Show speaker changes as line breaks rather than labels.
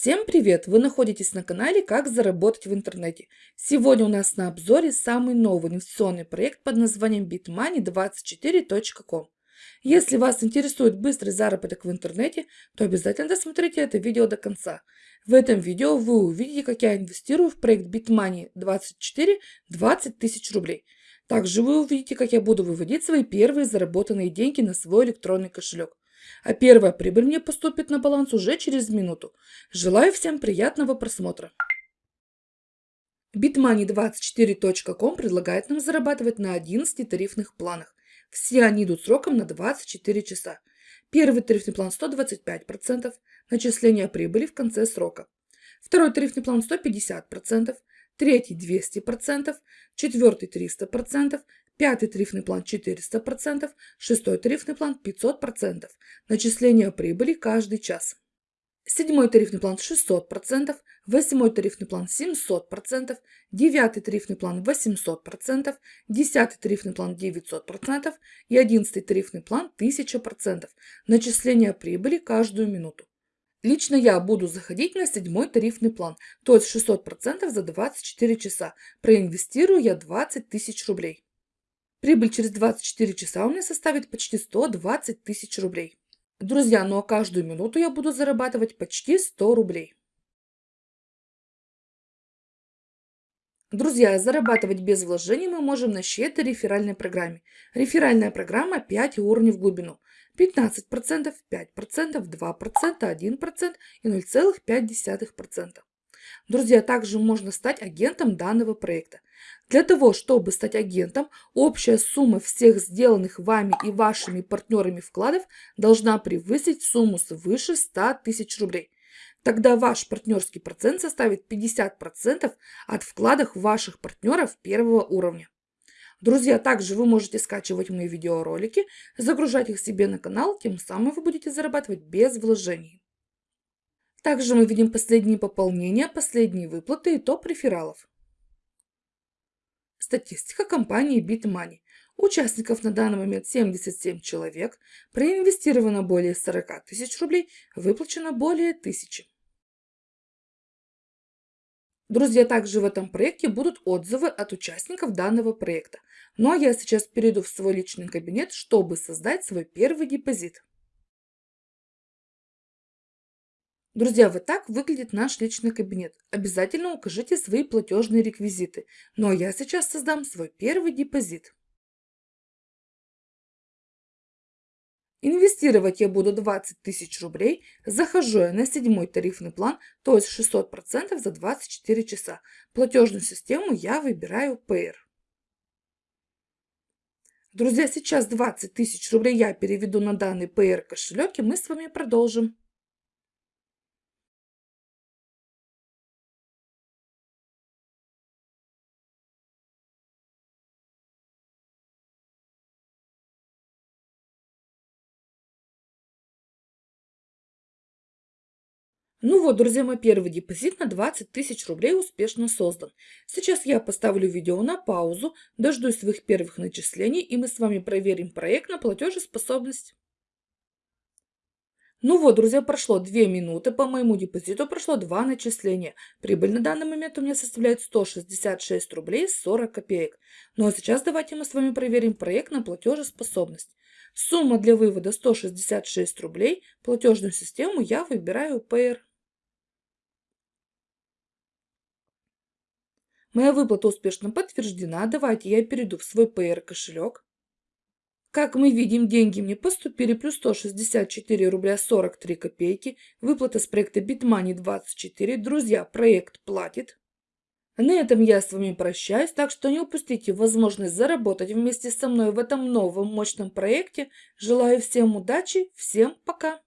Всем привет! Вы находитесь на канале «Как заработать в интернете». Сегодня у нас на обзоре самый новый инвестиционный проект под названием bitmoney24.com. Если вас интересует быстрый заработок в интернете, то обязательно досмотрите это видео до конца. В этом видео вы увидите, как я инвестирую в проект bitmoney24 20 тысяч рублей. Также вы увидите, как я буду выводить свои первые заработанные деньги на свой электронный кошелек а первая прибыль мне поступит на баланс уже через минуту. Желаю всем приятного просмотра. Bitmoney24.com предлагает нам зарабатывать на 11 тарифных планах. Все они идут сроком на 24 часа. Первый тарифный план 125%, начисление прибыли в конце срока. Второй тарифный план 150%, третий 200%, четвертый 300%, Пятый тарифный план 400%, шестой тарифный план 500%. Начисление прибыли каждый час. Седьмой тарифный план 600%, восьмой тарифный план 700%, девятый тарифный план 800%, десятый тарифный план 900% и одиннадцатый тарифный план 1000%. Начисление прибыли каждую минуту. Лично я буду заходить на седьмой тарифный план, то есть 600% за 24 часа. Проинвестирую я 20 тысяч рублей. Прибыль через 24 часа у меня составит почти 120 тысяч рублей. Друзья, ну а каждую минуту я буду зарабатывать почти 100 рублей. Друзья, зарабатывать без вложений мы можем на щедрой реферальной программе. Реферальная программа 5 уровней в глубину. 15%, 5%, 2%, 1% и 0,5%. Друзья, также можно стать агентом данного проекта. Для того, чтобы стать агентом, общая сумма всех сделанных вами и вашими партнерами вкладов должна превысить сумму свыше 100 тысяч рублей. Тогда ваш партнерский процент составит 50% от вкладов ваших партнеров первого уровня. Друзья, также вы можете скачивать мои видеоролики, загружать их себе на канал, тем самым вы будете зарабатывать без вложений. Также мы видим последние пополнения, последние выплаты и топ рефералов. Статистика компании BitMoney. Участников на данный момент 77 человек, проинвестировано более 40 тысяч рублей, выплачено более 1000. Друзья, также в этом проекте будут отзывы от участников данного проекта. Ну а я сейчас перейду в свой личный кабинет, чтобы создать свой первый депозит. Друзья, вот так выглядит наш личный кабинет. Обязательно укажите свои платежные реквизиты. Ну а я сейчас создам свой первый депозит. Инвестировать я буду 20 тысяч рублей. Захожу я на седьмой тарифный план, то есть 600% за 24 часа. Платежную систему я выбираю Payer. Друзья, сейчас 20 тысяч рублей я переведу на данный Payer кошелек и мы с вами продолжим. Ну вот, друзья, мой первый депозит на 20 тысяч рублей успешно создан. Сейчас я поставлю видео на паузу, дождусь своих первых начислений, и мы с вами проверим проект на платежеспособность. Ну вот, друзья, прошло 2 минуты, по моему депозиту прошло 2 начисления. Прибыль на данный момент у меня составляет 166 рублей 40 копеек. Ну а сейчас давайте мы с вами проверим проект на платежеспособность. Сумма для вывода 166 рублей, платежную систему я выбираю Payer. Моя выплата успешно подтверждена. Давайте я перейду в свой PR кошелек. Как мы видим, деньги мне поступили плюс 164 рубля 43 копейки. Выплата с проекта BitMoney 24. Друзья, проект платит. На этом я с вами прощаюсь, так что не упустите возможность заработать вместе со мной в этом новом мощном проекте. Желаю всем удачи, всем пока!